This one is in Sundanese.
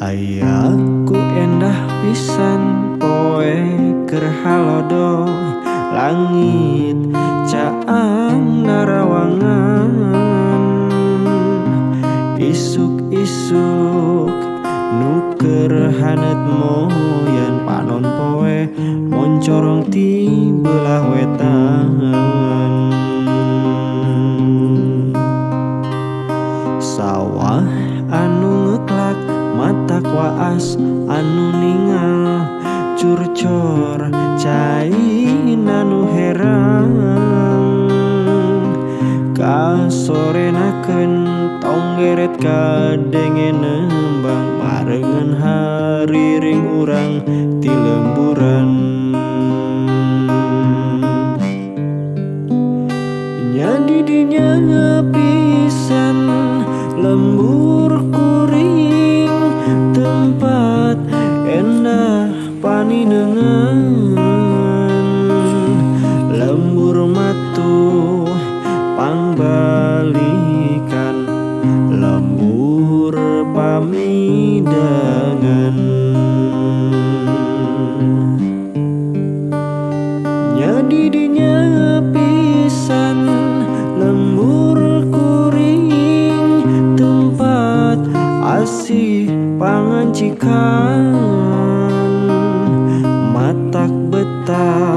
Ayah ku endah pisan poe kerhalodo. Langit caang narawangan. Isuk-isuk nuker hanet moyan panon poe moncorong ti belah wetan. aras anu ningal curcor cain anu herang. Kasorenakeun tonggeret kadenge nembang marengan hariring urang tilu kasih pangancikan. Matak betah